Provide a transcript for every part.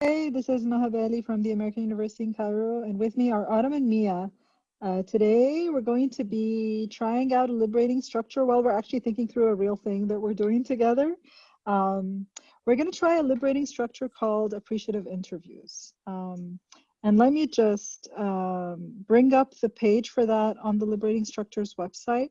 Hey, this is Maha Bali from the American University in Cairo, and with me are Autumn and Mia. Uh, today, we're going to be trying out a liberating structure while we're actually thinking through a real thing that we're doing together. Um, we're going to try a liberating structure called appreciative interviews. Um, and let me just um, bring up the page for that on the Liberating Structures website.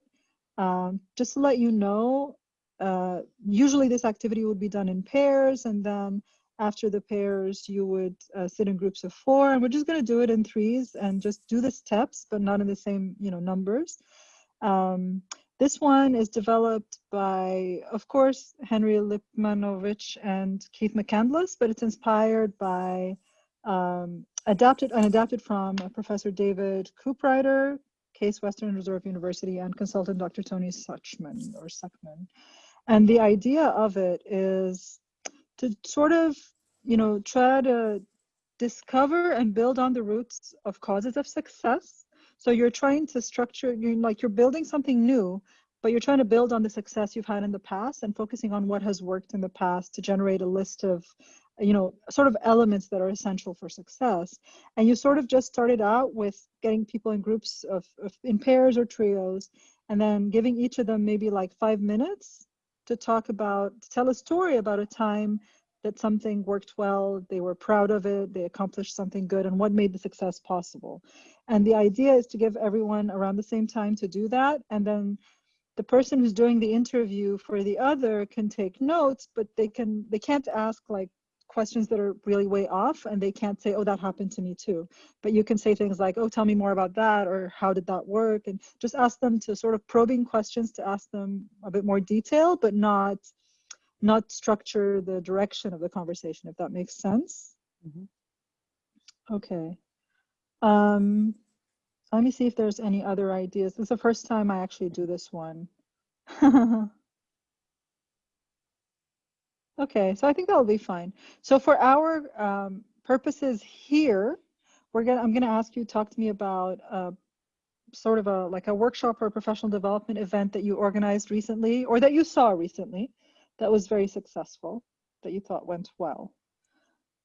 Um, just to let you know, uh, usually this activity would be done in pairs and then after the pairs, you would uh, sit in groups of four, and we're just going to do it in threes and just do the steps, but not in the same, you know, numbers. Um, this one is developed by, of course, Henri Lipmanowicz and Keith McCandless, but it's inspired by, um, adapted and adapted from uh, Professor David Cooperrider, Case Western Reserve University, and consultant Dr. Tony Suchman or Suckman. And the idea of it is to sort of, you know, try to discover and build on the roots of causes of success. So you're trying to structure, you're like you're building something new, but you're trying to build on the success you've had in the past and focusing on what has worked in the past to generate a list of, you know, sort of elements that are essential for success. And you sort of just started out with getting people in groups of, of in pairs or trios, and then giving each of them maybe like five minutes to talk about, to tell a story about a time that something worked well, they were proud of it, they accomplished something good, and what made the success possible. And the idea is to give everyone around the same time to do that, and then the person who's doing the interview for the other can take notes, but they can they can't ask like questions that are really way off and they can't say, oh, that happened to me too. But you can say things like, oh, tell me more about that or how did that work? And just ask them to sort of probing questions to ask them a bit more detail, but not not structure the direction of the conversation, if that makes sense. Mm -hmm. Okay. Um, let me see if there's any other ideas. This is the first time I actually do this one. Okay, so I think that'll be fine. So for our um, purposes here, we're gonna I'm gonna ask you to talk to me about uh, sort of a like a workshop or a professional development event that you organized recently or that you saw recently that was very successful that you thought went well.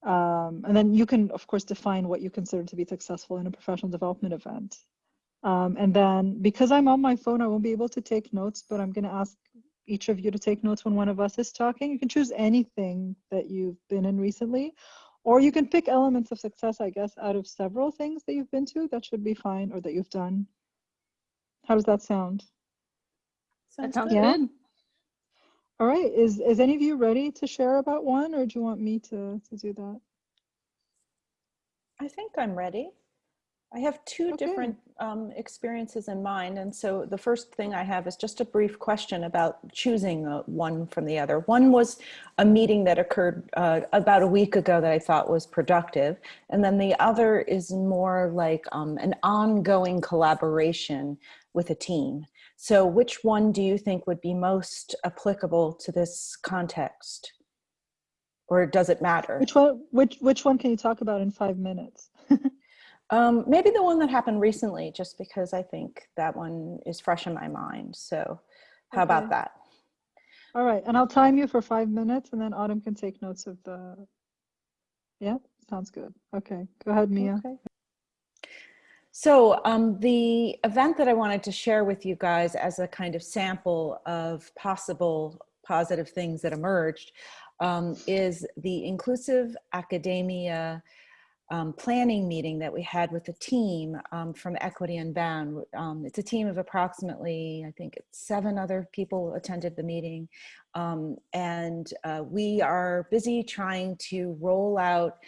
Um, and then you can of course define what you consider to be successful in a professional development event. Um, and then because I'm on my phone, I won't be able to take notes, but I'm going to ask each of you to take notes when one of us is talking. You can choose anything that you've been in recently, or you can pick elements of success, I guess, out of several things that you've been to. That should be fine, or that you've done. How does that sound? Sounds, sounds yeah? good. All right. Is is any of you ready to share about one, or do you want me to to do that? I think I'm ready. I have two okay. different um, experiences in mind. And so the first thing I have is just a brief question about choosing uh, one from the other. One was a meeting that occurred uh, about a week ago that I thought was productive. And then the other is more like um, an ongoing collaboration with a team. So which one do you think would be most applicable to this context? Or does it matter? Which one, which, which one can you talk about in five minutes? Um, maybe the one that happened recently, just because I think that one is fresh in my mind. So how okay. about that? All right, and I'll time you for five minutes and then Autumn can take notes of the, yeah, sounds good. Okay, go ahead, Mia. Okay. So um, the event that I wanted to share with you guys as a kind of sample of possible positive things that emerged um, is the Inclusive Academia um, planning meeting that we had with the team um, from Equity Unbound. Um, it's a team of approximately, I think seven other people attended the meeting. Um, and uh, we are busy trying to roll out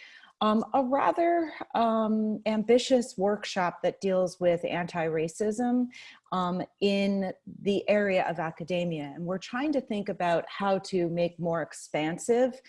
um, a rather um, ambitious workshop that deals with anti-racism in the area of academia. And we're trying to think about how to make more expansive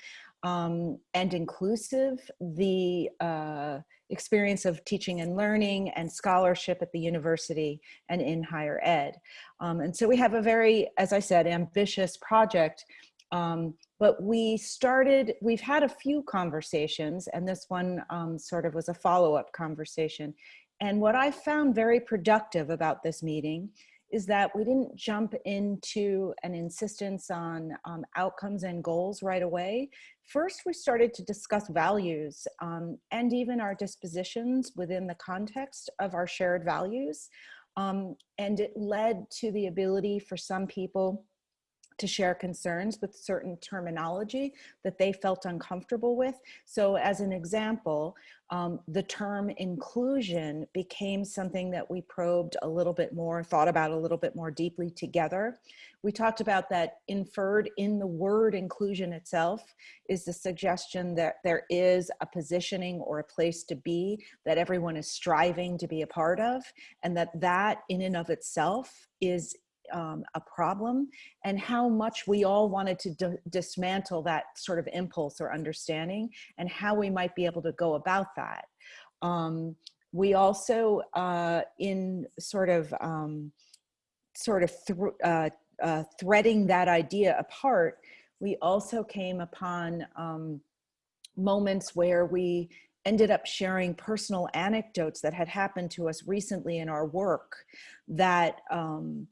um, and inclusive the uh, experience of teaching and learning and scholarship at the university and in higher ed. Um, and so we have a very, as I said, ambitious project, um, but we started, we've had a few conversations and this one um, sort of was a follow-up conversation. And what I found very productive about this meeting is that we didn't jump into an insistence on um, outcomes and goals right away. First, we started to discuss values um, and even our dispositions within the context of our shared values. Um, and it led to the ability for some people to share concerns with certain terminology that they felt uncomfortable with. So as an example, um, the term inclusion became something that we probed a little bit more, thought about a little bit more deeply together. We talked about that inferred in the word inclusion itself is the suggestion that there is a positioning or a place to be that everyone is striving to be a part of and that that in and of itself is um, a problem and how much we all wanted to dismantle that sort of impulse or understanding and how we might be able to go about that. Um, we also, uh, in sort of, um, sort of th uh, uh, threading that idea apart, we also came upon um, moments where we ended up sharing personal anecdotes that had happened to us recently in our work that um,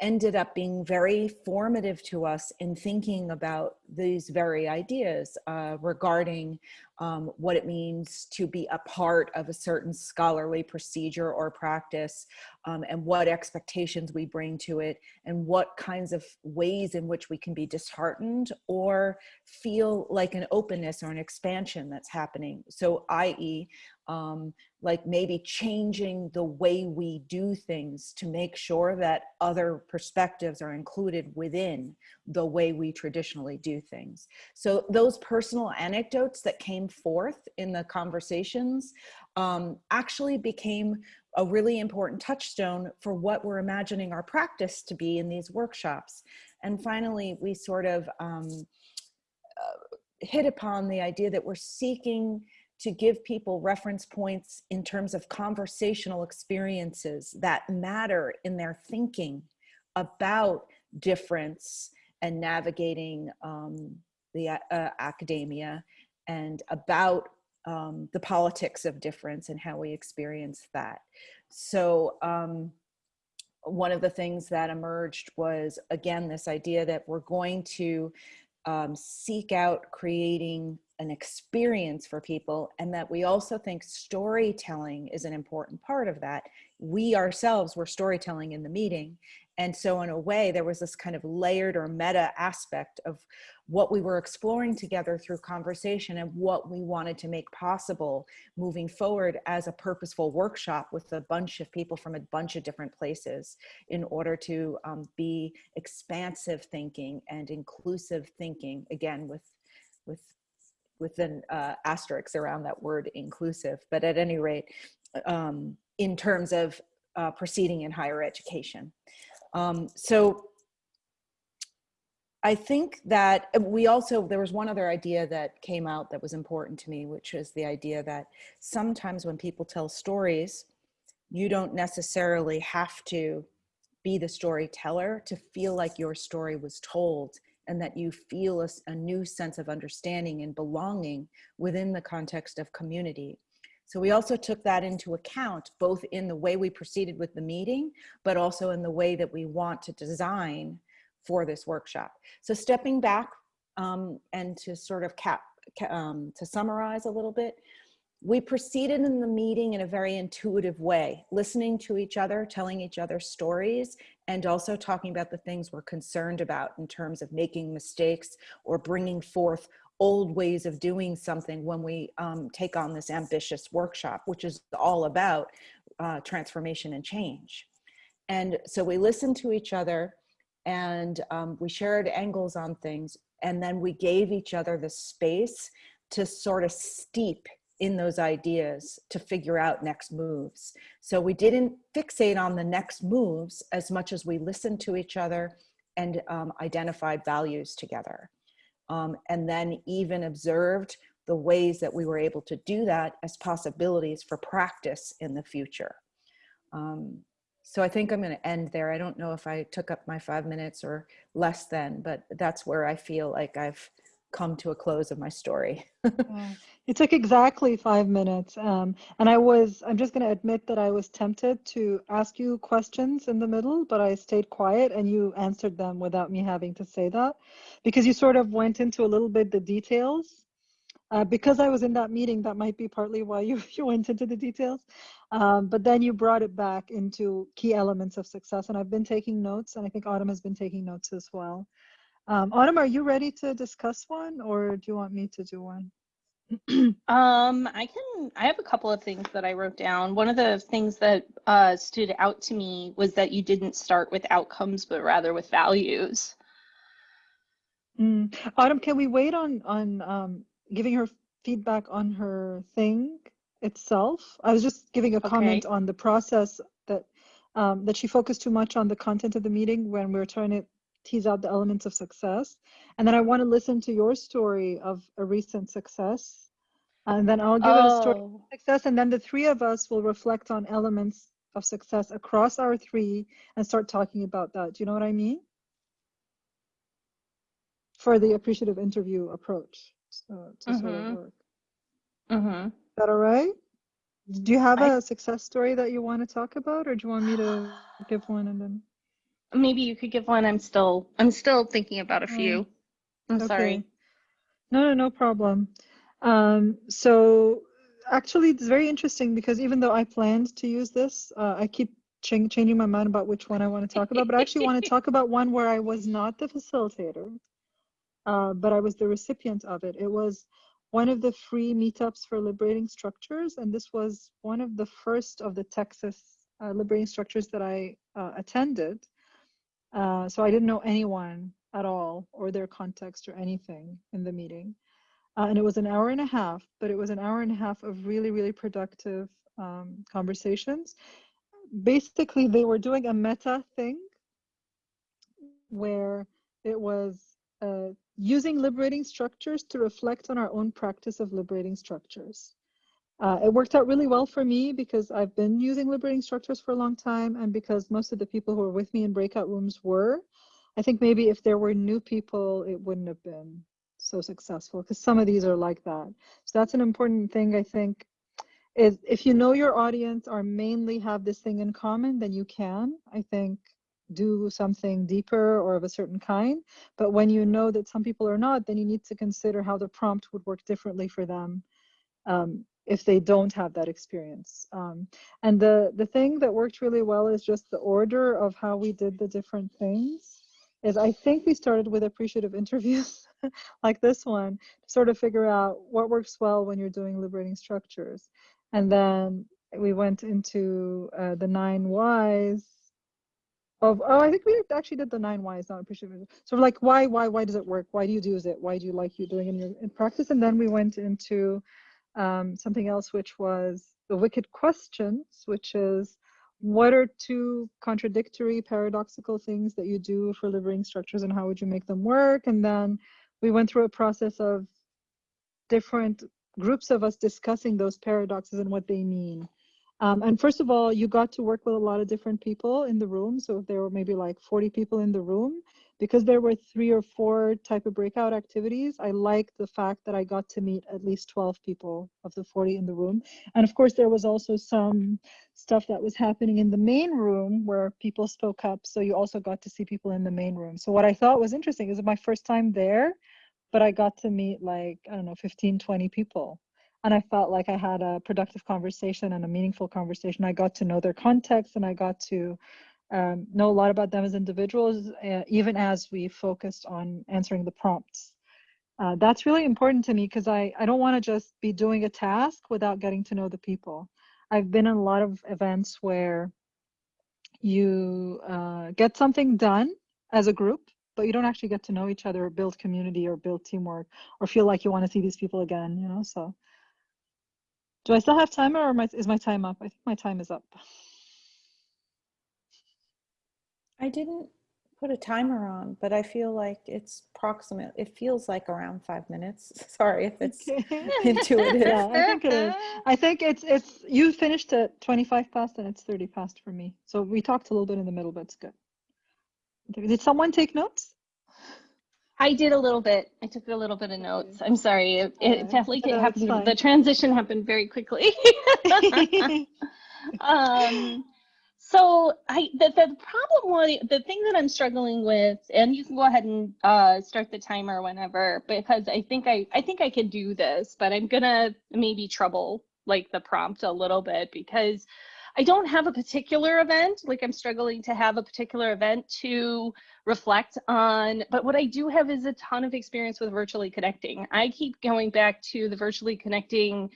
ended up being very formative to us in thinking about these very ideas uh, regarding um, what it means to be a part of a certain scholarly procedure or practice um, and what expectations we bring to it and what kinds of ways in which we can be disheartened or feel like an openness or an expansion that's happening. So i.e. Um, like maybe changing the way we do things to make sure that other perspectives are included within the way we traditionally do things. So those personal anecdotes that came forth in the conversations um, actually became a really important touchstone for what we're imagining our practice to be in these workshops. And finally, we sort of um, uh, hit upon the idea that we're seeking to give people reference points in terms of conversational experiences that matter in their thinking about difference and navigating um, the uh, academia and about um, the politics of difference and how we experience that. So um, one of the things that emerged was, again, this idea that we're going to um, seek out creating an experience for people and that we also think storytelling is an important part of that. We ourselves were storytelling in the meeting. And so in a way, there was this kind of layered or meta aspect of what we were exploring together through conversation and what we wanted to make possible moving forward as a purposeful workshop with a bunch of people from a bunch of different places in order to um, be expansive thinking and inclusive thinking, again, with, with with an uh, asterisk around that word inclusive, but at any rate, um, in terms of uh, proceeding in higher education. Um, so I think that we also, there was one other idea that came out that was important to me, which is the idea that sometimes when people tell stories, you don't necessarily have to be the storyteller to feel like your story was told and that you feel a, a new sense of understanding and belonging within the context of community. So we also took that into account, both in the way we proceeded with the meeting, but also in the way that we want to design for this workshop. So stepping back um, and to sort of cap, um, to summarize a little bit, we proceeded in the meeting in a very intuitive way, listening to each other, telling each other stories, and also talking about the things we're concerned about in terms of making mistakes or bringing forth old ways of doing something when we um, take on this ambitious workshop, which is all about uh, transformation and change. And so we listened to each other and um, we shared angles on things and then we gave each other the space to sort of steep in those ideas to figure out next moves. So we didn't fixate on the next moves as much as we listened to each other and um, identified values together. Um, and then even observed the ways that we were able to do that as possibilities for practice in the future. Um, so I think I'm going to end there. I don't know if I took up my five minutes or less than, but that's where I feel like I've come to a close of my story. It took exactly five minutes. Um, and I was, I'm just going to admit that I was tempted to ask you questions in the middle, but I stayed quiet and you answered them without me having to say that because you sort of went into a little bit the details. Uh, because I was in that meeting, that might be partly why you, you went into the details. Um, but then you brought it back into key elements of success. And I've been taking notes, and I think Autumn has been taking notes as well. Um, Autumn, are you ready to discuss one or do you want me to do one? um, I can, I have a couple of things that I wrote down. One of the things that uh, stood out to me was that you didn't start with outcomes, but rather with values. Mm. Autumn, can we wait on, on um, giving her feedback on her thing itself? I was just giving a Okay. comment on the process that um, that she focused too much on the content of the meeting when we were trying to tease out the elements of success. And then I want to listen to your story of a recent success. And then I'll give it a story of Oh, success. And then the three of us will reflect on elements of success across our three and start talking about that. Do you know what I mean? For the appreciative interview approach so, to sort of Mhm. work. mhm. Is that all right? Do you have I- a success story that you want to talk about, or do you want me to give one and then? Maybe you could give one. I'm still, I'm still thinking about a few. I'm sorry. No, no, no problem. Um, so actually, it's very interesting because even though I planned to use this, uh, I keep chang changing my mind about which one I want to talk about. But I actually want to talk about one where I was not the facilitator, uh, but I was the recipient of it. It was one of the free meetups for liberating structures, and this was one of the first of the Texas uh, liberating structures that I uh, attended. Uh, so I didn't know anyone at all or their context or anything in the meeting. Uh, and it was an hour and a half, but it was an hour and a half of really, really productive um, conversations. Basically, they were doing a meta thing where it was uh, using liberating structures to reflect on our own practice of liberating structures. Uh, it worked out really well for me because I've been using liberating structures for a long time and because most of the people who were with me in breakout rooms were. I think maybe if there were new people, it wouldn't have been so successful because some of these are like that. So that's an important thing, I think, is if you know your audience or mainly have this thing in common, then you can, I think, do something deeper or of a certain kind. But when you know that some people are not, then you need to consider how the prompt would work differently for them. Um, if they don't have that experience. Um, and the, the thing that worked really well is just the order of how we did the different things. Is I think we started with appreciative interviews like this one to sort of figure out what works well when you're doing liberating structures. And then we went into uh, the nine whys of, oh, I think we actually did the nine whys, not appreciative. So like, why, why, why does it work? Why do you use it? Why do you like you doing it in your in practice? And then we went into um, something else, which was the wicked questions, which is what are two contradictory, paradoxical things that you do for liberating structures and how would you make them work? And then we went through a process of different groups of us discussing those paradoxes and what they mean. Um, and first of all, you got to work with a lot of different people in the room. So if there were maybe like 40 people in the room, because there were three or four type of breakout activities, I liked the fact that I got to meet at least 12 people of the 40 in the room. And of course, there was also some stuff that was happening in the main room where people spoke up. So you also got to see people in the main room. So what I thought was interesting is my first time there, but I got to meet like, I don't know, 15, 20 people. And I felt like I had a productive conversation and a meaningful conversation. I got to know their context and I got to um, know a lot about them as individuals, uh, even as we focused on answering the prompts. Uh, that's really important to me because I, I don't want to just be doing a task without getting to know the people. I've been in a lot of events where you uh, get something done as a group, but you don't actually get to know each other or build community or build teamwork or feel like you want to see these people again, you know? So do I still have time or my, is my time up? I think my time is up. I didn't put a timer on, but I feel like it's proximate. It feels like around five minutes. Sorry if it's Okay. intuitive. Yeah, I think it is. I think it's it's you finished at 25 past and it's 30 past for me. So we talked a little bit in the middle, but it's good. Did someone take notes? I did a little bit. I took a little bit of notes. I'm sorry. It, it felt no, happened. The transition happened very quickly. um, so I the, the problem was the thing that I'm struggling with, and you can go ahead and uh, start the timer whenever because I think I I think I can do this, but I'm gonna maybe trouble like the prompt a little bit because I don't have a particular event. Like I'm struggling to have a particular event to reflect on, but what I do have is a ton of experience with virtually connecting. I keep going back to the virtually connecting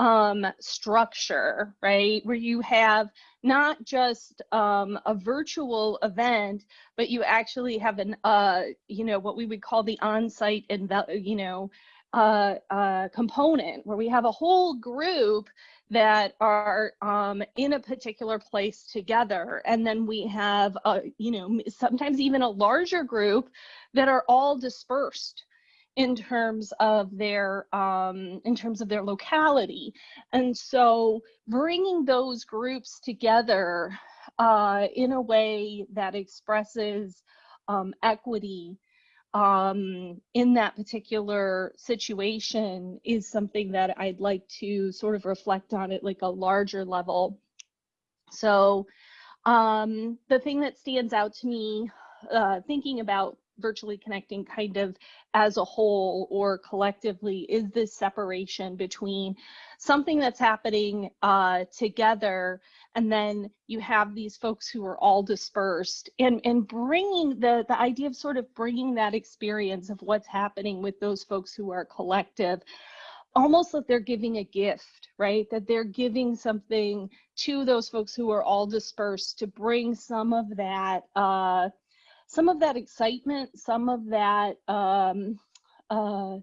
um, structure, right? Where you have not just um, a virtual event, but you actually have an, uh, you know, what we would call the on-site, and you know, uh, uh, component where we have a whole group that are um, in a particular place together. And then we have, a, you know, sometimes even a larger group that are all dispersed in terms of their um, in terms of their locality. And so bringing those groups together uh, in a way that expresses um, equity um, in that particular situation is something that I'd like to sort of reflect on at like a larger level. So um, the thing that stands out to me uh, thinking about virtually connecting kind of as a whole or collectively is this separation between something that's happening uh, together and then you have these folks who are all dispersed and and bringing the the idea of sort of bringing that experience of what's happening with those folks who are collective almost like they're giving a gift right? That they're giving something to those folks who are all dispersed to bring some of that uh some of that excitement some of that um uh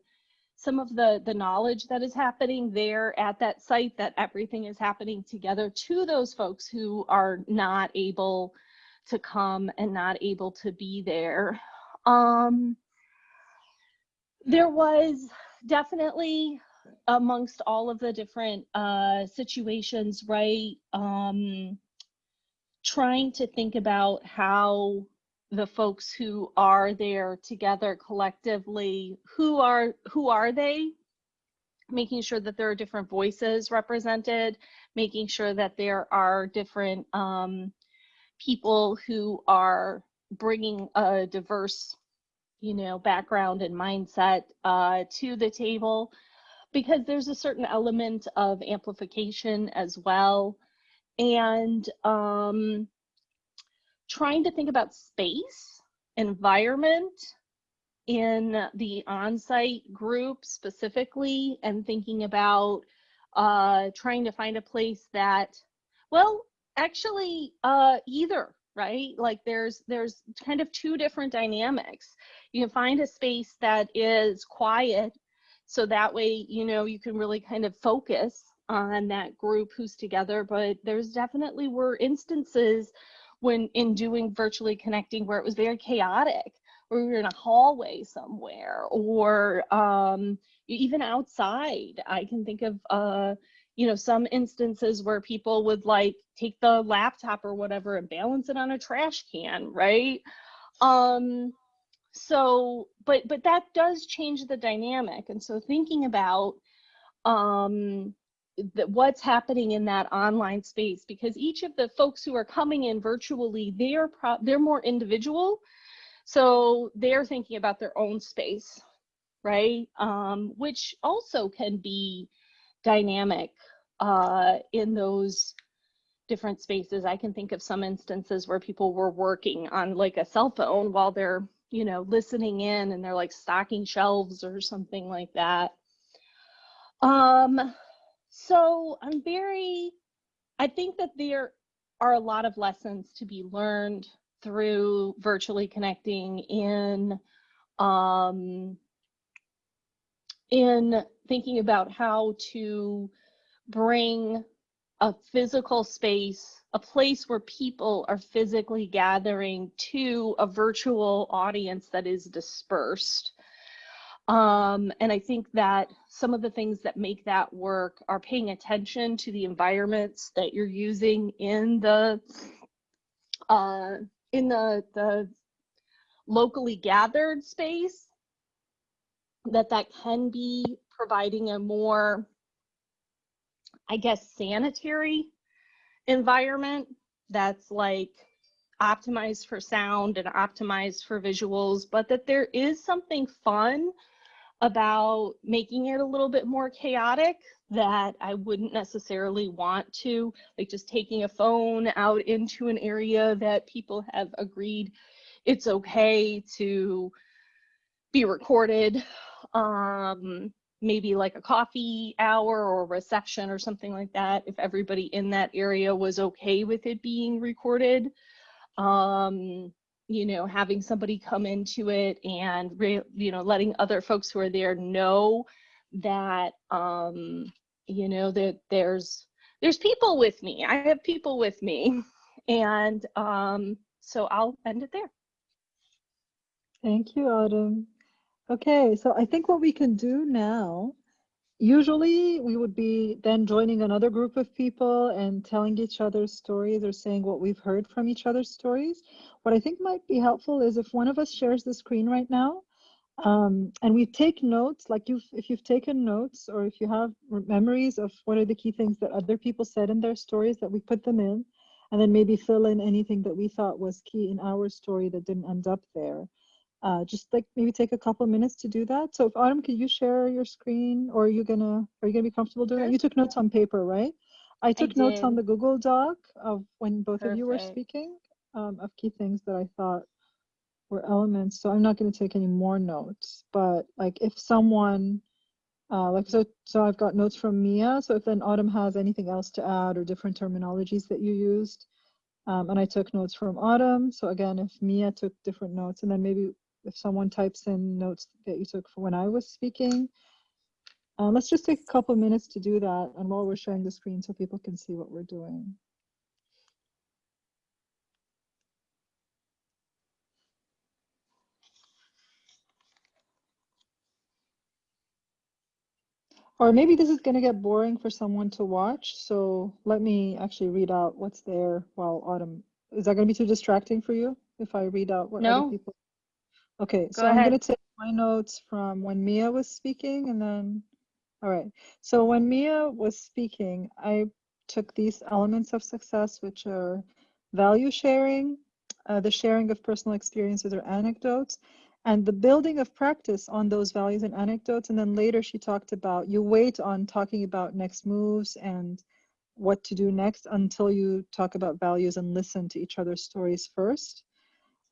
some of the the knowledge that is happening there at that site that everything is happening together to those folks who are not able to come and not able to be there. Um there was definitely amongst all of the different uh situations right um trying to think about how the folks who are there together collectively who are who are they? Making sure that there are different voices represented making sure that there are different um, people who are bringing a diverse you know background and mindset uh, to the table. Because there's a certain element of amplification as well. And um, trying to think about space, environment in the on-site group specifically, and thinking about uh, trying to find a place that, well, actually uh, either, right? Like there's there's kind of two different dynamics. You can find a space that is quiet, so that way you know you can really kind of focus on that group who's together. But there's definitely were instances when in doing virtually connecting where it was very chaotic or we were in a hallway somewhere or um, even outside. I can think of uh, you know some instances where people would like take the laptop or whatever and balance it on a trash can right? Um so but but that does change the dynamic. And so thinking about um that what's happening in that online space because each of the folks who are coming in virtually they're pro- they're more individual. So they're thinking about their own space right? Um, which also can be dynamic uh, in those different spaces. I can think of some instances where people were working on like a cell phone while they're you know listening in and they're like stocking shelves or something like that. Um so I'm very, I think that there are a lot of lessons to be learned through virtually connecting in um, in thinking about how to bring a physical space, a place where people are physically gathering to a virtual audience that is dispersed. Um, and I think that some of the things that make that work are paying attention to the environments that you're using in the uh, in the the locally gathered space that that can be providing a more, I guess, sanitary environment that's like optimized for sound and optimized for visuals, but that there is something fun about making it a little bit more chaotic that I wouldn't necessarily want to, like just taking a phone out into an area that people have agreed it's okay to be recorded. Um, maybe like a coffee hour or reception or something like that, if everybody in that area was okay with it being recorded. Um, you know, having somebody come into it and, re- you know, letting other folks who are there know that, um, you know, that there's, there's people with me. I have people with me. And um, so I'll end it there. Thank you, Autumn. Okay, so I think what we can do now, usually we would be then joining another group of people and telling each other's stories or saying what we've heard from each other's stories. What I think might be helpful is if one of us shares the screen right now, um, and we take notes, like you've, if you've taken notes or if you have memories of what are the key things that other people said in their stories that we put them in, and then maybe fill in anything that we thought was key in our story that didn't end up there. Uh, just like maybe take a couple of minutes to do that. So if Autumn, could you share your screen or are you gonna, are you gonna be comfortable doing that? You took notes on paper, right? I took I notes on the Google Doc of when both of you were speaking um, of key things that I thought were elements. So I'm not gonna take any more notes, but like if someone, uh, like so, so I've got notes from Mia. So if then Autumn has anything else to add or different terminologies that you used, um, and I took notes from Autumn. So again, if Mia took different notes, and then maybe if someone types in notes that you took for when I was speaking. Uh, let's just take a couple minutes to do that and while we're sharing the screen so people can see what we're doing. Or maybe this is going to get boring for someone to watch. So let me actually read out what's there while Autumn. Is that going to be too distracting for you if I read out what No. other people? Okay, so Go I'm going to take my notes from when Mia was speaking and then, all right. So when Mia was speaking, I took these elements of success, which are value sharing, uh, the sharing of personal experiences or anecdotes, and the building of practice on those values and anecdotes. And then later she talked about you wait on talking about next moves and what to do next until you talk about values and listen to each other's stories first.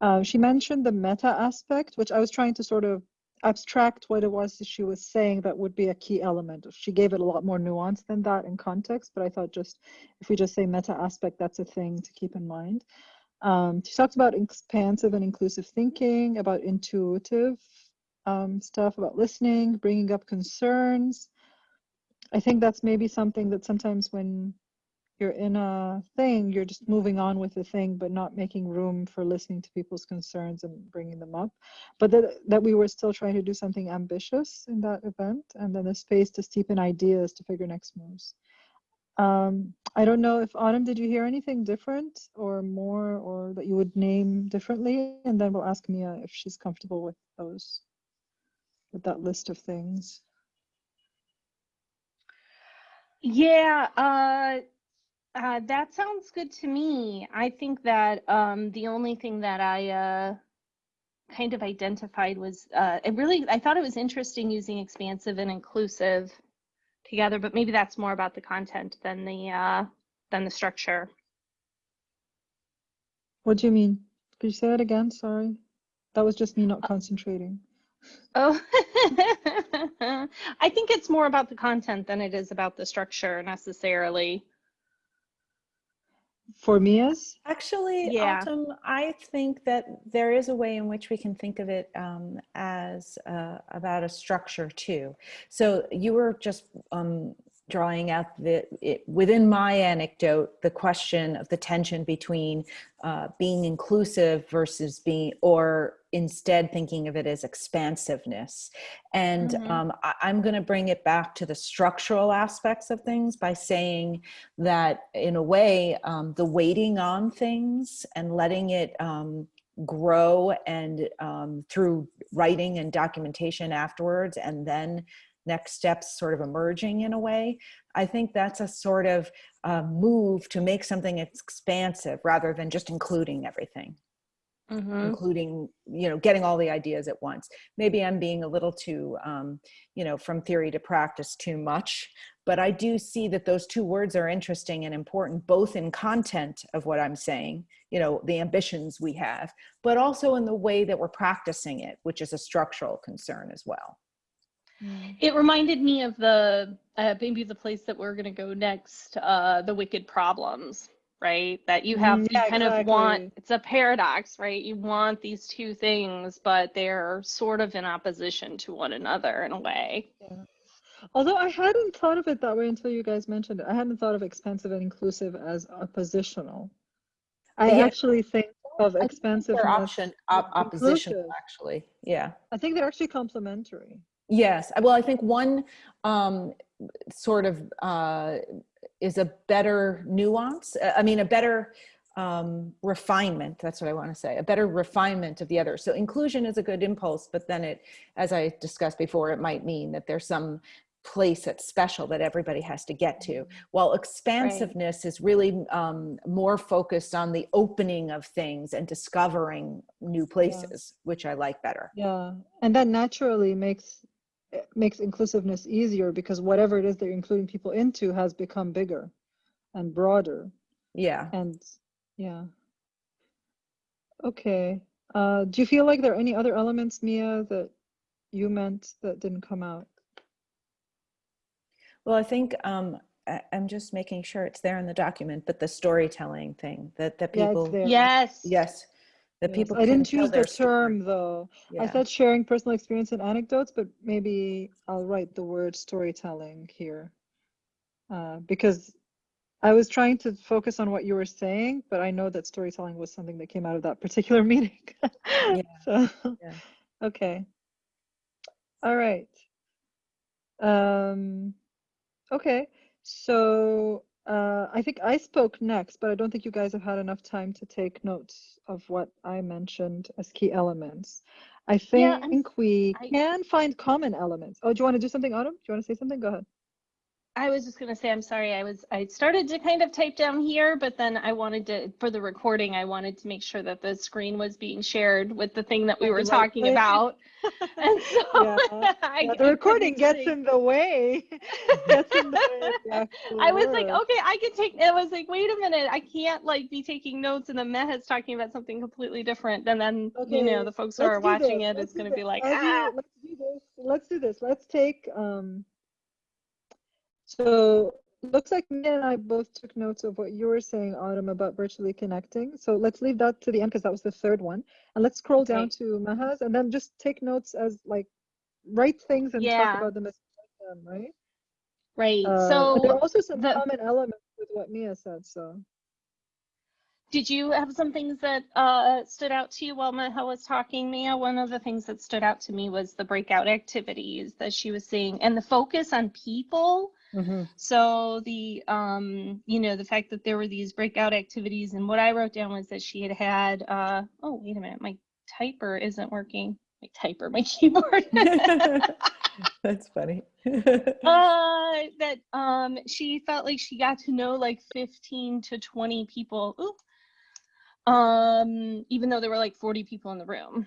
Uh, she mentioned the meta aspect, which I was trying to sort of abstract what it was that she was saying that would be a key element. She gave it a lot more nuance than that in context, but I thought just if we just say meta aspect, that's a thing to keep in mind. Um, she talked about expansive and inclusive thinking, about intuitive um, stuff, about listening, bringing up concerns. I think that's maybe something that sometimes when you're in a thing, you're just moving on with the thing, but not making room for listening to people's concerns and bringing them up. But that, that we were still trying to do something ambitious in that event, and then a space to steep in ideas to figure next moves. Um, I don't know if Autumn, did you hear anything different or more, or that you would name differently? And then we'll ask Mia if she's comfortable with those, with that list of things. Yeah, uh, uh, that sounds good to me. I think that um, the only thing that I uh, kind of identified was, uh, it really, I thought it was interesting using expansive and inclusive together, but maybe that's more about the content than the uh, than the structure. What do you mean? Could you say that again? Sorry. That was just me not concentrating. Oh, I think it's more about the content than it is about the structure necessarily. For me is? Actually, Yeah. Autumn, I think that there is a way in which we can think of it um, as uh, about a structure too. So you were just um, drawing out the it, within my anecdote the question of the tension between uh, being inclusive versus being or instead thinking of it as expansiveness and Mhm. um, I, i'm going to bring it back to the structural aspects of things by saying that in a way um, the waiting on things and letting it um, grow and um, through writing and documentation afterwards and then next steps sort of emerging in a way. I think that's a sort of uh, move to make something expansive rather than just including everything Mhm. including you know getting all the ideas at once. Maybe i'm being a little too um, you know from theory to practice too much but i do see that those two words are interesting and important both in content of what i'm saying you know the ambitions we have but also in the way that we're practicing it which is a structural concern as well. It reminded me of the uh, maybe the place that we're gonna go next, uh, the wicked problems, right? That you have, Mm, you yeah, kind of want, it's a paradox, right? You want these two things, but they're sort of in opposition to one another in a way. Although I hadn't thought of it that way until you guys mentioned it. I hadn't thought of expansive and inclusive as oppositional. I Yeah. actually think of I think expansive as option op- oppositional inclusive. actually yeah I think they're actually complementary. Yes, well, I think one um, sort of uh, is a better nuance. uh, I mean, a better um, refinement. That's what I want to say. A better refinement of the other. So inclusion is a good impulse, but then it, as I discussed before, it might mean that there's some place that's special that everybody has to get to. While expansiveness is really um, more focused on the opening of things and discovering new places, which I like better. Yeah, and that naturally makes it makes inclusiveness easier because whatever it is that you're including people into has become bigger and broader. Yeah. And yeah. Okay. Uh, do you feel like there are any other elements, Mia, that you meant that didn't come out? Well, I think um, I, I'm just making sure it's there in the document, but the storytelling thing that that people, it's there. Yes. yes, that Yes. people. I didn't tell use their the story. term though. I said sharing personal experience and anecdotes, but maybe I'll write the word storytelling here. Uh, because I was trying to focus on what you were saying, but I know that storytelling was something that came out of that particular meeting. So, Yeah. okay. All right. Um, okay. So, uh, I think I spoke next, but I don't think you guys have had enough time to take notes of what I mentioned as key elements. I Yeah, think we I- can find common elements. Oh, do you want to do something, Autumn? Do you want to say something? Go ahead. I was just gonna say, I'm sorry, I was, I started to kind of type down here, but then I wanted to, for the recording, I wanted to make sure that the screen was being shared with the thing that we were talking about. And so Yeah, I, Yeah, the recording gets in the way. Gets in the way the I was like, okay, I can take, it, I was like, wait a minute, I can't like be taking notes and then Meh's talking about something completely different. And then, you know, the folks who let's are watching this. it Let's is gonna be like, As you- ah. let's do this. Let's do this. Let's take um. So looks like me and I both took notes of what you were saying, Autumn, about virtually connecting. So let's leave that to the end because that was the third one, and let's scroll down to Maha's, and then just take notes as like write things and Yeah. talk about them as them, right? Right, Uh, and there are so also some the- common elements with what Mia said. So did you have some things that uh, stood out to you while Meha was talking, Mia? One of the things that stood out to me was the breakout activities that she was seeing and the focus on people. So the um, you know, the fact that there were these breakout activities and what I wrote down was that she had had uh, oh, wait a minute, my typer isn't working. My typer, my keyboard. That's funny. uh that um she felt like she got to know like 15 to 20 people Ooh. um even though there were like 40 people in the room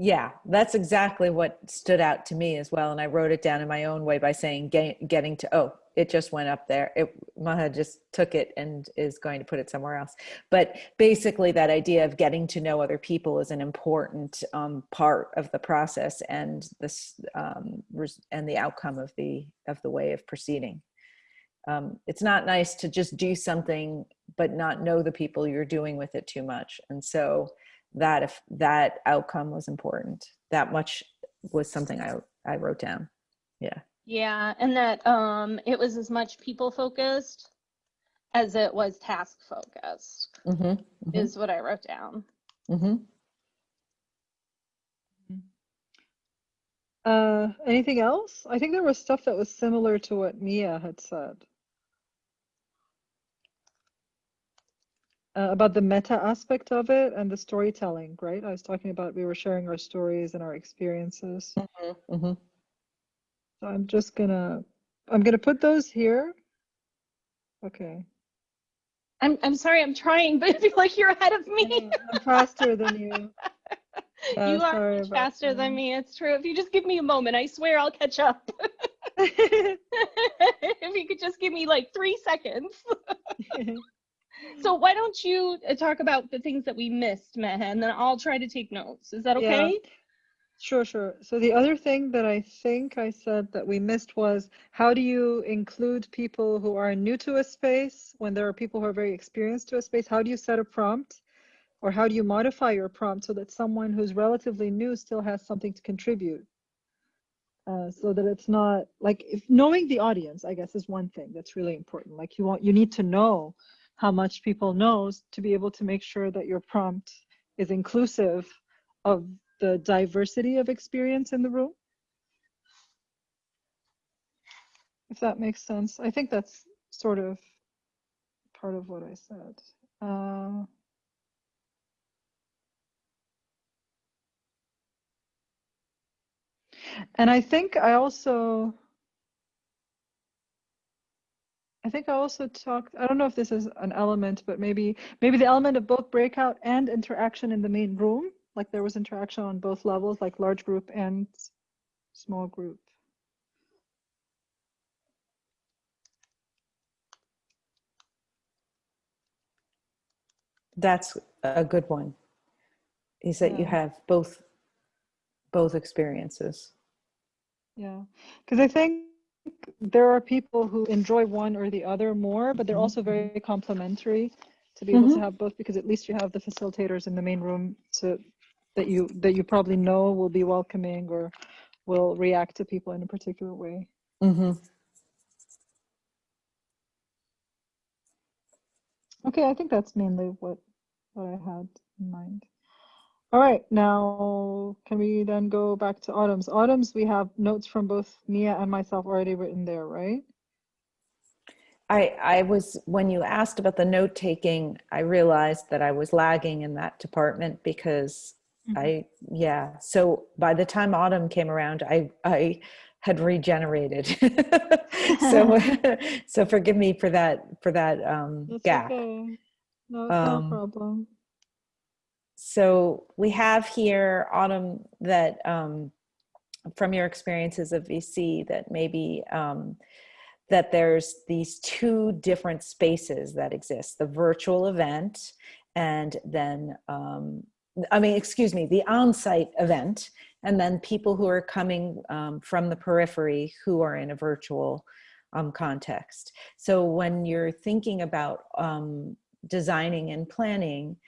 yeah, that's exactly what stood out to me as well. And I wrote it down in my own way by saying get, getting to, oh, it just went up there. It, Maha just took it and is going to put it somewhere else. But basically that idea of getting to know other people is an important um, part of the process and this um, and the outcome of the, of the way of proceeding. Um, it's not nice to just do something but not know the people you're doing with it too much. And so that if that outcome was important that much was something i i wrote down yeah yeah and that um it was as much people focused as it was task focused mm-hmm, is what i wrote down mm-hmm. uh, anything else? I think there was stuff that was similar to what Mia had said. Uh, about the meta aspect of it and the storytelling, right? I was talking about we were sharing our stories and our experiences. Mhm. So I'm just gonna, I'm gonna put those here. Okay. I'm I'm sorry, I'm trying, but I feel like you're ahead of me. know, I'm faster than you. Yeah, you are sorry much about faster than me. It's true. If you just give me a moment, I swear I'll catch up. if you could just give me like three seconds. So why don't you uh, talk about the things that we missed, Maha, and then I'll try to take notes. Is that okay? Yeah. okay? Sure, sure. So the other thing that I think I said that we missed was how do you include people who are new to a space when there are people who are very experienced to a space? How do you set a prompt? Or how do you modify your prompt so that someone who's relatively new still has something to contribute? Uh, so that it's not like if knowing the audience, I guess, is one thing that's really important. Like you want you need to know how much people knows to be able to make sure that your prompt is inclusive of the diversity of experience in the room. If that makes sense. I think that's sort of part of what I said. Uh, and I think I also, I think I also talked, I don't know if this is an element, but maybe, maybe the element of both breakout and interaction in the main room, like there was interaction on both levels, like large group and small group. That's a good one. Is that you have both both experiences. Yeah, because I think there are people who enjoy one or the other more, but they're Mhm. also very complementary to be able to Mhm. have both because at least you have the facilitators in the main room to that you that you probably know will be welcoming or will react to people in a particular way. hmm Okay, I think that's mainly what what I had in mind. All right, now can we then go back to Autumn's? Autumn's, we have notes from both Mia and myself already written there, right? I, I was, when you asked about the note taking, I realized that I was lagging in that department because Mhm. I, yeah. So by the time autumn came around, I, I had regenerated. so, so forgive me for that, for that um, That's gap. okay. No, it's not a Um, problem. So we have here, Autumn, that um, from your experiences of VC, that maybe um, that there's these two different spaces that exist: the virtual event, and then um, I mean, excuse me, the on-site event, and then people who are coming um, from the periphery who are in a virtual um, context. So when you're thinking about um, designing and planning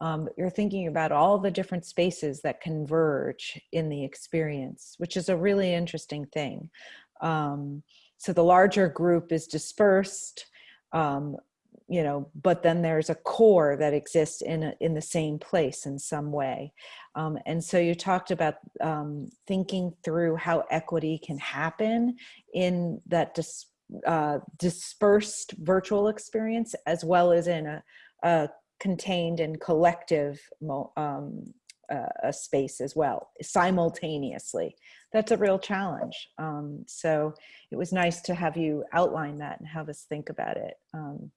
um, you're thinking about all the different spaces that converge in the experience, which is a really interesting thing. Um, so the larger group is dispersed, um, you know, but then there's a core that exists in a, in the same place in some way. Um, and so you talked about um, thinking through how equity can happen in that dis, uh, dispersed virtual experience as well as in a, a contained and collective um, uh, space as well simultaneously. That's a real challenge um, so it was nice to have you outline that and have us think about it um,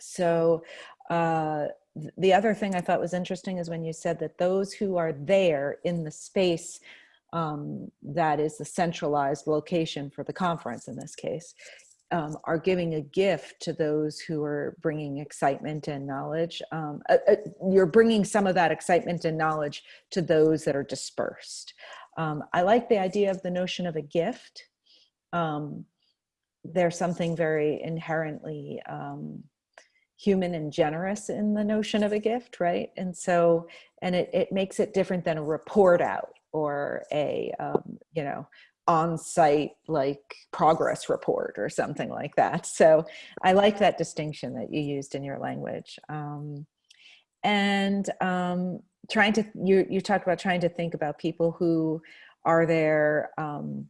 so uh, th the other thing i thought was interesting is when you said that those who are there in the space um, that is the centralized location for the conference in this case um, are giving a gift to those who are bringing excitement and knowledge. Um, uh, uh, you're bringing some of that excitement and knowledge to those that are dispersed. Um, I like the idea of the notion of a gift. Um, there's something very inherently um, human and generous in the notion of a gift, right? And so, and it, it makes it different than a report out or a, um, you know, on-site like progress report or something like that. So I like that distinction that you used in your language. Um, and um, trying to, you, you talked about trying to think about people who are there um,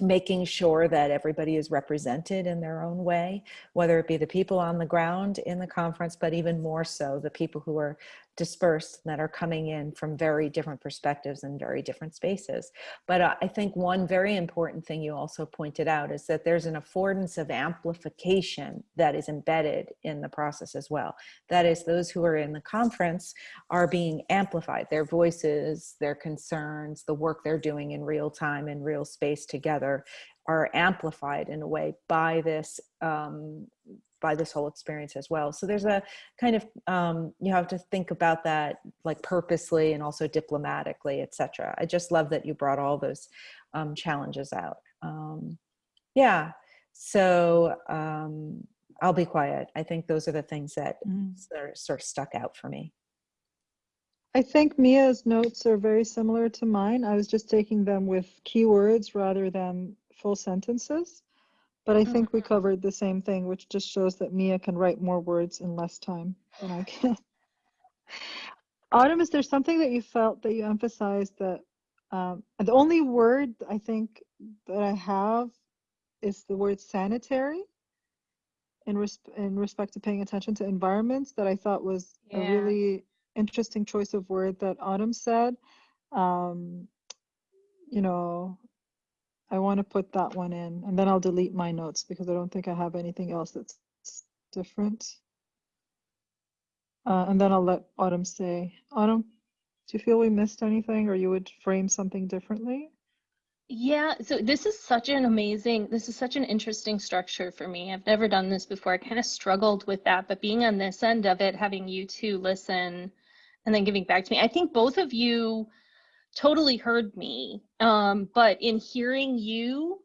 making sure that everybody is represented in their own way, whether it be the people on the ground in the conference, but even more so the people who are dispersed that are coming in from very different perspectives and very different spaces. But uh, I think one very important thing you also pointed out is that there's an affordance of amplification that is embedded in the process as well. That is those who are in the conference are being amplified, their voices, their concerns, the work they're doing in real time in real space together are amplified in a way by this um, by this whole experience as well. So there's a kind of, um, you have to think about that like purposely and also diplomatically, etc. I just love that you brought all those um, challenges out. Um, yeah, so um, I'll be quiet. I think those are the things that Mm. sort of- sort of stuck out for me. I think Mia's notes are very similar to mine. I was just taking them with keywords rather than full sentences. But I think we covered the same thing, which just shows that Mia can write more words in less time than I can. Autumn, is there something that you felt that you emphasized that um, the only word I think that I have is the word sanitary in, res- in respect to paying attention to environments that I thought was a really interesting choice of word that Autumn said. Um, you know, I want to put that one in and then I'll delete my notes because I don't think I have anything else that's different. Uh, and then I'll let Autumn say, Autumn, do you feel we missed anything or you would frame something differently? Yeah, so this is such an amazing, this is such an interesting structure for me. I've never done this before. I kind of struggled with that, but being on this end of it, having you two listen and then giving back to me, I think both of you totally heard me. Um, but in hearing you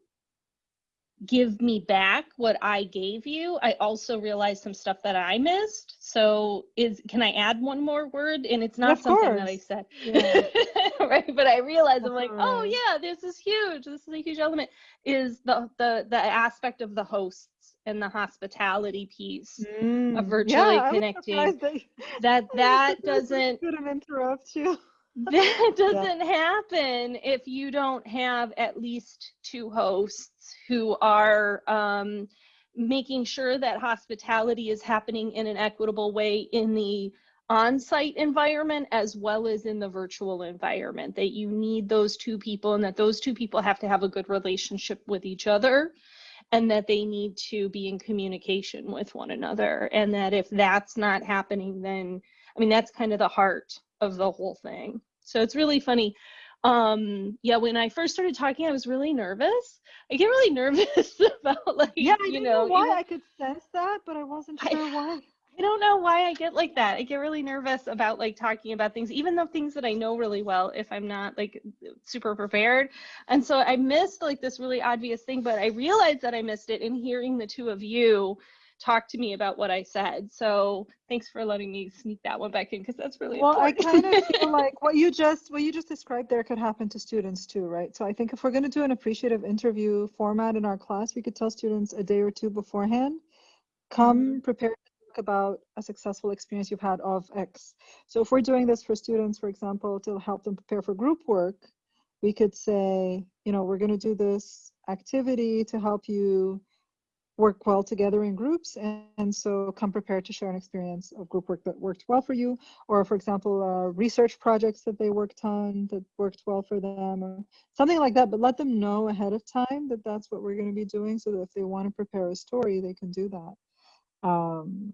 give me back what I gave you, I also realized some stuff that I missed. So is can I add one more word? And it's not Of something that I said. Yeah. right. But I realized I'm like, oh yeah, this is huge. This is a huge element. Is the the the aspect of the hosts and the hospitality piece Mm, virtually yeah, connecting. that, that that doesn't interrupt you. That doesn't happen if you don't have at least two hosts who are um, making sure that hospitality is happening in an equitable way in the on-site environment as well as in the virtual environment that you need those two people and that those two people have to have a good relationship with each other and that they need to be in communication with one another. And that if that's not happening then i mean that's kind of the heart of the whole thing so it's really funny um yeah when i first started talking i was really nervous i get really nervous about like Yeah, I you know know why I could sense that, but I wasn't I- sure why. I don't know why I get like that. I get really nervous about like talking about things, even though things that I know really well, if I'm not like super prepared. And so I missed like this really obvious thing, but I realized that I missed it in hearing the two of you talk to me about what I said. So thanks for letting me sneak that one back in because that's really Well, I kind of feel like what you just what you just described there could happen to students too, right? So I think if we're going to do an appreciative interview format in our class, we could tell students a day or two beforehand, come mm-hmm. prepared to talk about a successful experience you've had of X. So if we're doing this for students, for example, to help them prepare for group work, we could say, you know, we're going to do this activity to help you work well together in groups and, and so come prepared to share an experience of group work that worked well for you or for example uh, research projects that they worked on that worked well for them or something like that but let them know ahead of time that that's what we're going to be doing so that if they want to prepare a story they can do that. Um,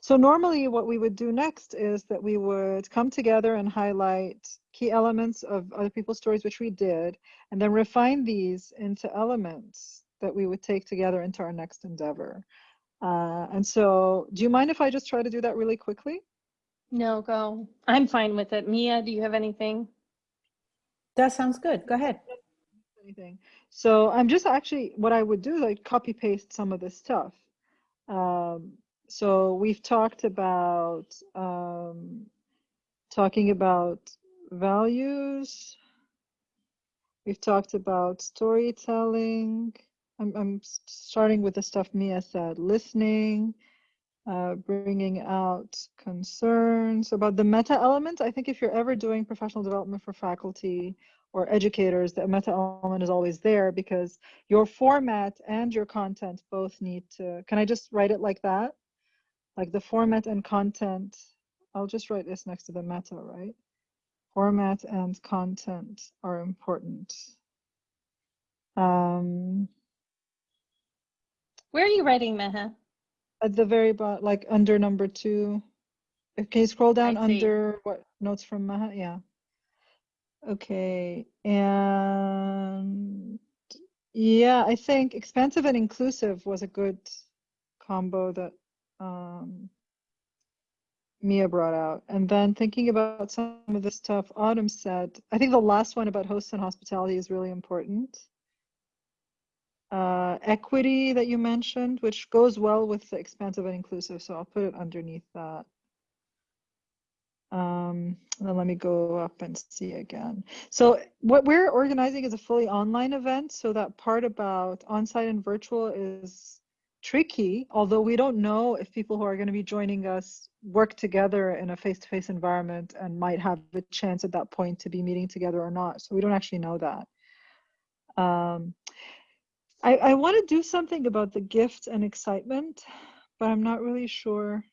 so normally what we would do next is that we would come together and highlight key elements of other people's stories which we did and then refine these into elements that we would take together into our next endeavor. Uh, and so, do you mind if I just try to do that really quickly? no, go. I'm fine with it. Mia, do you have anything? That sounds good. Go ahead. Anything. So I'm just actually what I would do is I'd copy paste some of this stuff. Um, so we've talked about um, talking about values. We've talked about storytelling. I'm, I'm starting with the stuff Mia said, listening, uh, bringing out concerns about the meta element. I think if you're ever doing professional development for faculty or educators, the meta element is always there because your format and your content both need to, can I just write it like that? Like the format and content, I'll just write this next to the meta, right? Format and content are important. Um, Where are you writing, Maha? at the very bottom, like under number two. Can you scroll down under what notes from Maha? Yeah. Okay, and yeah, I think expansive and inclusive was a good combo that um, Mia brought out. And then thinking about some of the stuff Autumn said, I think the last one about hosts and hospitality is really important uh, equity that you mentioned, which goes well with the expansive and inclusive. So I'll put it underneath that. Um, and then let me go up and see again. So what we're organizing is a fully online event. So that part about on-site and virtual is tricky, although we don't know if people who are going to be joining us work together in a face-to-face environment and might have a chance at that point to be meeting together or not. So we don't actually know that. Um, I, I want to do something about the gift and excitement, but I'm not really sure.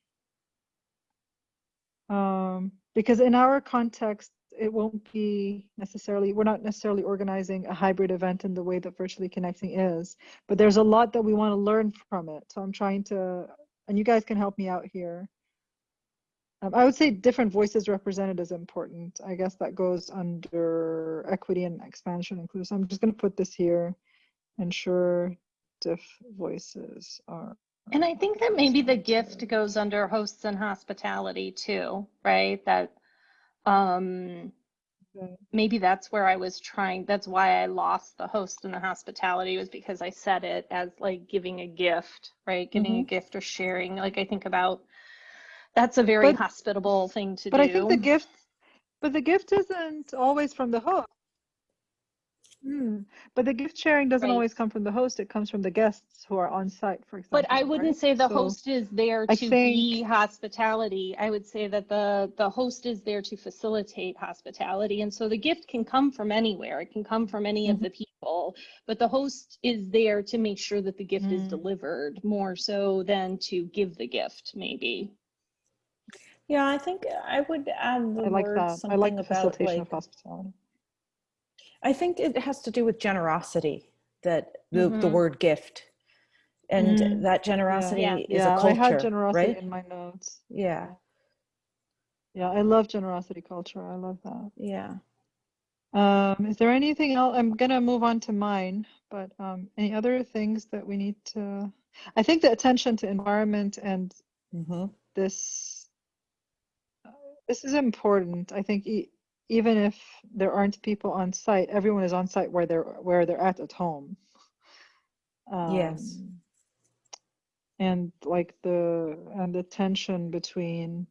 Um, because in our context, it won't be necessarily, we're not necessarily organizing a hybrid event in the way that virtually connecting is, but there's a lot that we want to learn from it. So I'm trying to, and you guys can help me out here. Um, I would say different voices represented is important. I guess that goes under equity and expansion inclusive. So I'm just going to put this here ensure diff voices are And I think that maybe the gift goes under hosts and hospitality too, right? That um Okay. maybe that's where I was trying, that's why I lost the host and the hospitality was because I said it as like giving a gift, right? Giving a gift or sharing. Like I think about that's a very But- hospitable thing to do. but i think the gift but the gift isn't always from the host Hmm. but the gift sharing doesn't Right. always come from the host it comes from the guests who are on site for example But I wouldn't right? say the So- host is there I to be hospitality. I would say that the the host is there to facilitate hospitality. And so the gift can come from anywhere. It can come from any of Mhm. the people, but the host is there to make sure that the gift is Mm. delivered more so than to give the gift, maybe. Yeah, I think I would add the i like word that i something like the about facilitation like of hospitality I think it has to do with generosity, that the, the Mhm. word gift. And Mm, that generosity Yeah. is yeah a culture, i had generosity right? in my notes Yeah, yeah i love generosity culture i love that yeah. Um, is there anything else? I'm gonna move on to mine, but um, any other things that we need to? I think the attention to environment and hmm this uh, this is important. I think e even if there aren't people on site, everyone is on site where they're where they're at at home. Yes. Um, and like the and the tension between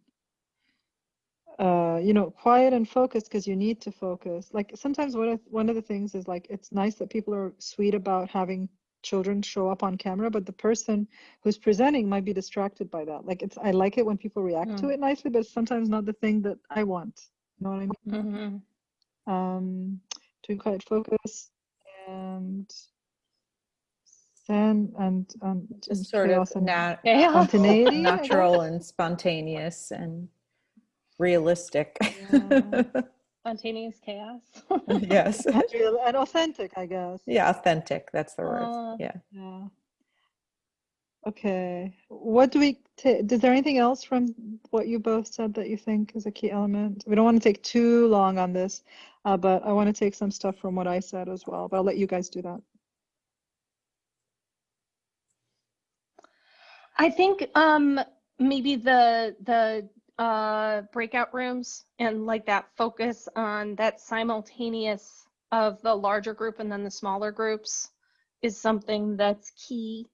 uh you know quiet and focused because you need to focus like sometimes one of one of the things is like it's nice that people are sweet about having children show up on camera but the person who's presenting might be distracted by that like it's i like it when people react to Mm. it nicely but it's sometimes not the thing that i want you know what i mean Mhm. um to quiet focus and then and um Just sort of chaos nat- spontaneity natural and spontaneous and realistic. Yeah. Spontaneous chaos. yes. and real- and authentic i guess Yeah, authentic. That's the word. Uh, yeah. Yeah. Okay. What do we? Is there anything else from what you both said that you think is a key element? We don't want to take too long on this, uh, but I want to take some stuff from what I said as well, but I'll let you guys do that. I think um maybe the the uh breakout rooms and like that focus on that simultaneous of the larger group and then the smaller groups is something that's key.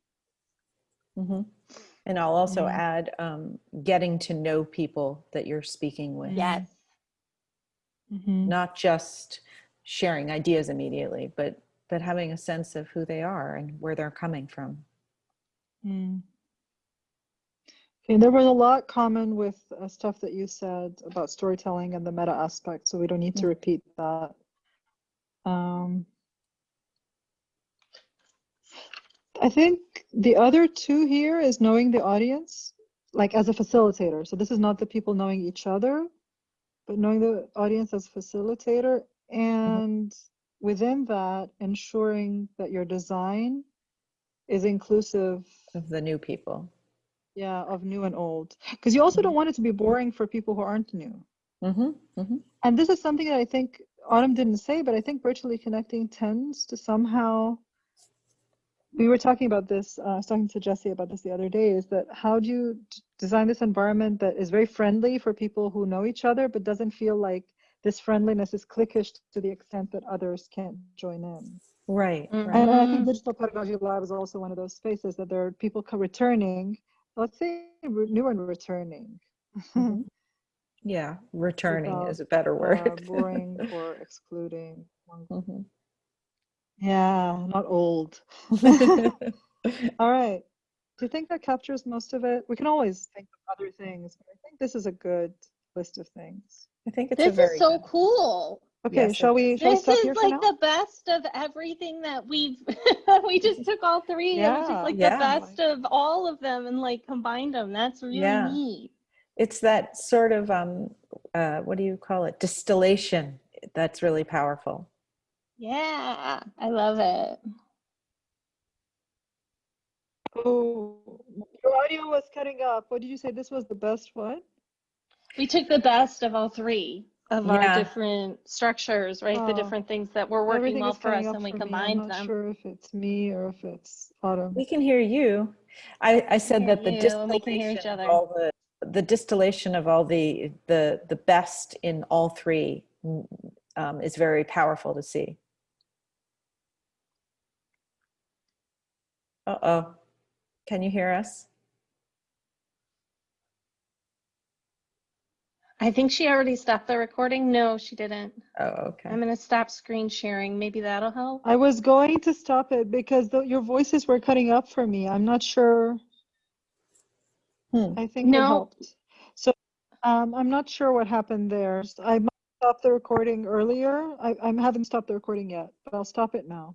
Hmm And I'll also Mhm. add um, getting to know people that you're speaking with. Yes. Mhm. Not just sharing ideas immediately, but but having a sense of who they are and where they're coming from. Mm. And there was a lot common with uh, stuff that you said about storytelling and the meta aspect, so we don't need to repeat that. Um, I think the other two here is knowing the audience, like as a facilitator. So this is not the people knowing each other, but knowing the audience as facilitator and within that ensuring that your design is inclusive Of the new people. yeah of new and old because you also don't want it to be boring for people who aren't new Mm-hmm, mm-hmm. and this is something that i think autumn didn't say but i think virtually connecting tends to somehow we were talking about this uh, i was talking to jesse about this the other day is that how do you design this environment that is very friendly for people who know each other but doesn't feel like this friendliness is cliquish to the extent that others can't join in Right, Mhm. right. and I think Digital Pedagogy Lab is also one of those spaces that there are people returning, let's say re- new and returning. Mhm. Yeah, returning Without, is a better uh, word. boring or excluding. one- Mhm. Yeah, not old. All right. Do you think that captures most of it? We can always think of other things, but I think this is a good list of things. I think it's a This very is so good- cool. Okay, Yes, shall we, shall This stop is like the best of everything that we've we just took all three. It was Yeah. just like Yeah. the best of all of them and like combined them. That's really Yeah. neat. It's that sort of, um, uh, what do you call it? Distillation. That's really powerful. Yeah, I love it. Oh, your audio was cutting up. What did you say? This was the best one? We took the best of all three of our different structures, right? The different things that were working Everything well for us cutting up and we for me. I'm not them. sure if it's me or if it's Autumn. We can hear you. I, I said that the you and we can hear each distillation of other. all the, the distillation of all the, the, the best in all three mm, um, is very powerful to see. Uh-oh. Can you hear us? I think she already stopped the recording. No, she didn't. Oh, okay. I'm gonna stop screen sharing. Maybe that'll help. I was going to stop it because the, your voices were cutting up for me. I'm not sure. Hmm. I think it No. helped. So um, I'm not sure what happened there. I might stop the recording earlier. I, I haven't stopped the recording yet, but I'll stop it now.